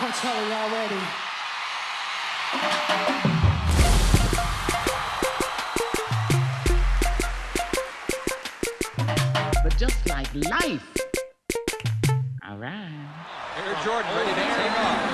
I'm telling you already. But just like life. All right. Air Jordan ready to take off.